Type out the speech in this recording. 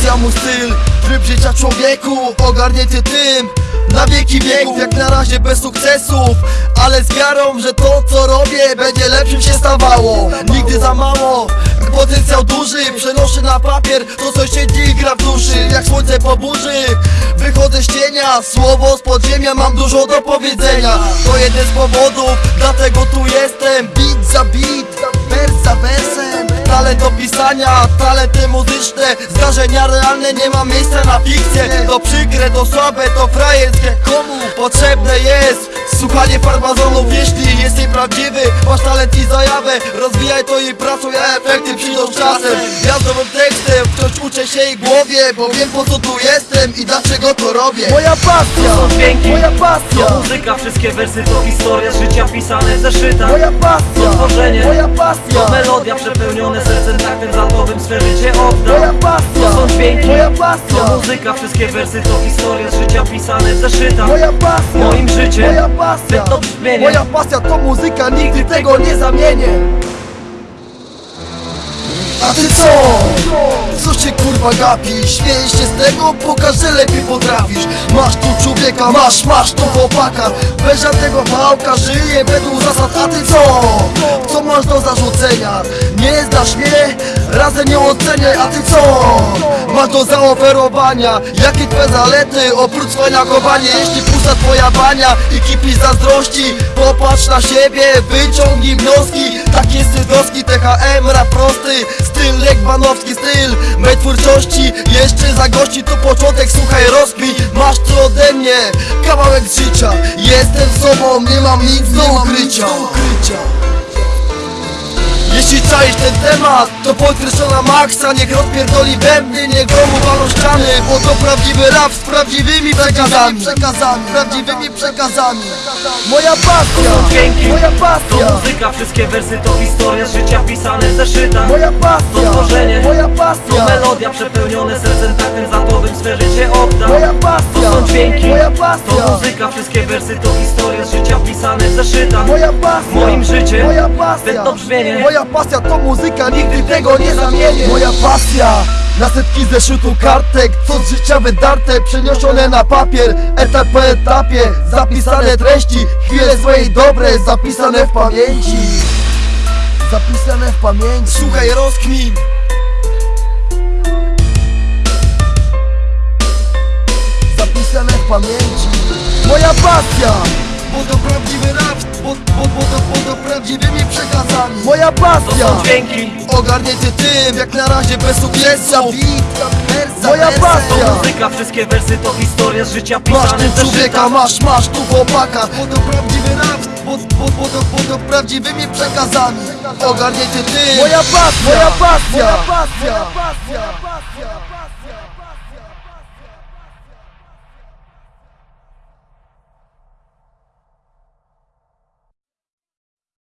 rozwija mój styl Tryb życia człowieku, ogarnięty tym na wieki wieków, jak na razie bez sukcesów Ale z wiarą, że to co robię będzie lepszym się stawało. Nigdy za mało, potencjał duży Przenoszę na papier to co siedzi i gra w duszy. Jak słońce po burzy Wychodzę z cienia, słowo z podziemia Mam dużo do powiedzenia. To jeden z powodów, dlatego tu jestem. Beat za beat, wers za wersem Do pisania, talenty muzyczne Zdarzenia realne, nie ma miejsca na fikcję. To przykre, to słabe, to frajerskie. Komu potrzebne jest słuchanie farmazonów Jeśli jesteś prawdziwy, masz talent i zajawę Rozwijaj to i pracuj, a efekty przyjdą z czasem. Jazdowym tekstem, wciąż uczę się i głowie Bo wiem po co tu jestem i dlaczego to robię. Moja pasja, To są dźwięki, moja pasja! To muzyka, wszystkie wersy to historia z życia pisane w zeszytach Moja pasja, To tworzenie, moja pasja! To melodia przepełnione sercem taktem za tobym swe życie oddam Moja pasja, To są dźwięki, moja pasja! To muzyka, wszystkie wersy to historia z życia pisane w zeszytach Moja pasja, Moim życiem, moja pasja, brzmienie. moja pasja to muzyka, nigdy tego nie zamienię. A ty co? Co się kurwa gapisz? Śmiejesz się z tego? Pokaż, że lepiej potrafisz Masz tu człowieka, masz, masz tu chłopaka Bez żadnego wałka, żyje według zasad A ty co? Co masz do zarzucenia? Nie znasz mnie? Razem nie oceniaj, a ty co? Do zaoferowania. Jakie twoje zalety? Oprócz cwaniakowania Jeśli pusta twoja bania i kipisz zazdrości Popatrz na siebie, wyciągnij wnioski. Tak jest Sydowski, THM, rap prosty Styl Lekbanowski, styl mej twórczości. Jeszcze zagości to początek, słuchaj rozkmin Masz co ode mnie, kawałek życia. Jestem sobą, nie mam nic do ukrycia jeśli czaisz ten temat, to podkreślona maksa. Niech rozpierdoli bębny, niech gromu walą ściany Bo to prawdziwy rap z prawdziwymi przekazami. Przekazami, prawdziwymi przekazami. Moja pasja, To są dźwięki, moja To pasja muzyka, wszystkie wersy to historia życia pisane w zeszytach Moja pasja, To tworzenie, moja To pasja melodia przepełnione sercem oddam Moja pasja, To są dźwięki, moja to pasja muzyka, wszystkie wersy to historia z życia pisane w zeszytach Moja pasja, Moim życiem, moja pasja, to brzmienie. Moja pasja to muzyka, nigdy tego nie zamienię. Moja pasja, na setki zeszytu kartek Co z życia wydarte, przeniesione na papier Etap po etapie, zapisane treści Chwile złe i dobre, zapisane w pamięci. Zapisane w pamięci. Słuchaj, rozkmin Pamięci. Moja pasja. Bo to prawdziwy rap Bo, bo, bo, to, bo to prawdziwymi przekazami. Moja To pasja. są dźwięki, Ogarnięty tym, jak na razie bez sukcesu. Moja to pasja. Muzyka, wszystkie wersy to historia z życia Masz tu człowieka, masz, masz tu chłopaka. Bo to prawdziwy rap, bo, bo, bo, to, bo to prawdziwymi przekazami. Ogarnięty tym. Moja pasja, moja pasja, moja pasja, moja pasja, moja pasja.